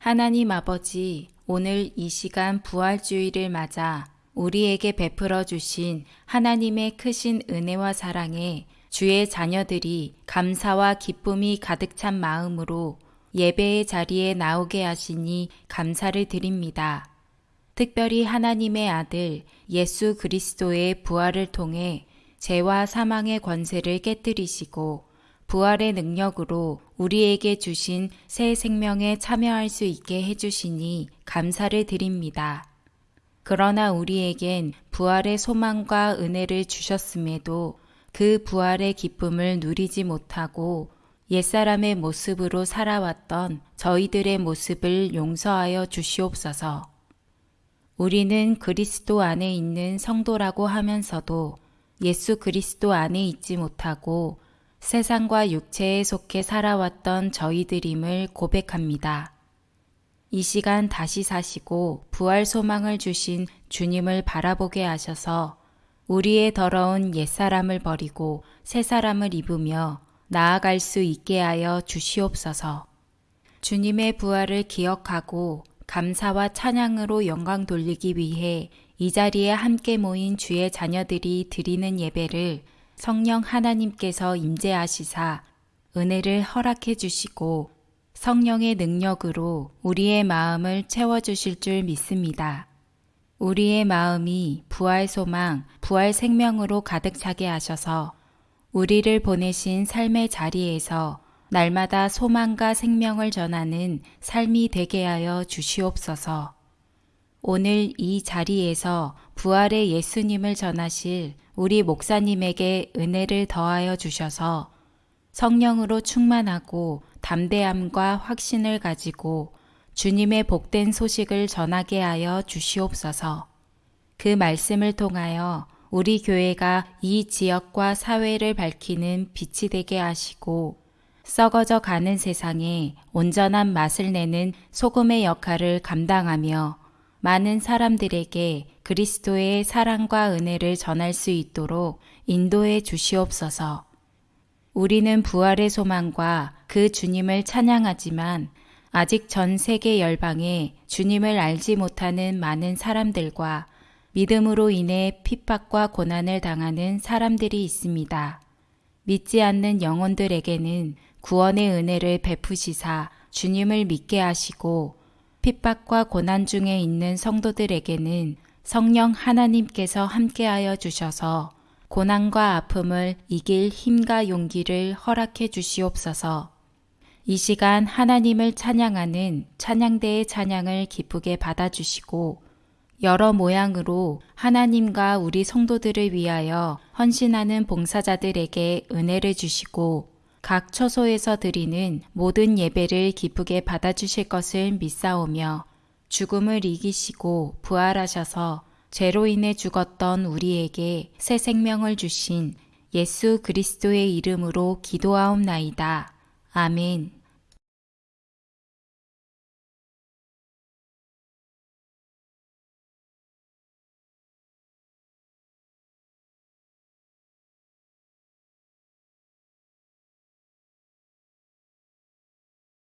하나님 아버지, 오늘 이 시간 부활주의를 맞아 우리에게 베풀어 주신 하나님의 크신 은혜와 사랑에 주의 자녀들이 감사와 기쁨이 가득 찬 마음으로 예배의 자리에 나오게 하시니 감사를 드립니다. 특별히 하나님의 아들 예수 그리스도의 부활을 통해 죄와 사망의 권세를 깨뜨리시고 부활의 능력으로 우리에게 주신 새 생명에 참여할 수 있게 해주시니 감사를 드립니다. 그러나 우리에겐 부활의 소망과 은혜를 주셨음에도 그 부활의 기쁨을 누리지 못하고 옛사람의 모습으로 살아왔던 저희들의 모습을 용서하여 주시옵소서. 우리는 그리스도 안에 있는 성도라고 하면서도 예수 그리스도 안에 있지 못하고 세상과 육체에 속해 살아왔던 저희들임을 고백합니다. 이 시간 다시 사시고 부활 소망을 주신 주님을 바라보게 하셔서 우리의 더러운 옛사람을 버리고 새 사람을 입으며 나아갈 수 있게 하여 주시옵소서. 주님의 부활을 기억하고 감사와 찬양으로 영광 돌리기 위해 이 자리에 함께 모인 주의 자녀들이 드리는 예배를 성령 하나님께서 임재하시사 은혜를 허락해 주시고 성령의 능력으로 우리의 마음을 채워주실 줄 믿습니다. 우리의 마음이 부활 소망, 부활 생명으로 가득 차게 하셔서 우리를 보내신 삶의 자리에서 날마다 소망과 생명을 전하는 삶이 되게 하여 주시옵소서. 오늘 이 자리에서 부활의 예수님을 전하실 우리 목사님에게 은혜를 더하여 주셔서 성령으로 충만하고 담대함과 확신을 가지고 주님의 복된 소식을 전하게 하여 주시옵소서. 그 말씀을 통하여 우리 교회가 이 지역과 사회를 밝히는 빛이 되게 하시고 썩어져 가는 세상에 온전한 맛을 내는 소금의 역할을 감당하며 많은 사람들에게 그리스도의 사랑과 은혜를 전할 수 있도록 인도해 주시옵소서. 우리는 부활의 소망과 그 주님을 찬양하지만 아직 전 세계 열방에 주님을 알지 못하는 많은 사람들과 믿음으로 인해 핍박과 고난을 당하는 사람들이 있습니다. 믿지 않는 영혼들에게는 구원의 은혜를 베푸시사 주님을 믿게 하시고 핍박과 고난 중에 있는 성도들에게는 성령 하나님께서 함께하여 주셔서 고난과 아픔을 이길 힘과 용기를 허락해 주시옵소서. 이 시간 하나님을 찬양하는 찬양대의 찬양을 기쁘게 받아주시고 여러 모양으로 하나님과 우리 성도들을 위하여 헌신하는 봉사자들에게 은혜를 주시고 각 처소에서 드리는 모든 예배를 기쁘게 받아주실 것을 믿사오며 죽음을 이기시고 부활하셔서 죄로 인해 죽었던 우리에게 새 생명을 주신 예수 그리스도의 이름으로 기도하옵나이다. 아멘.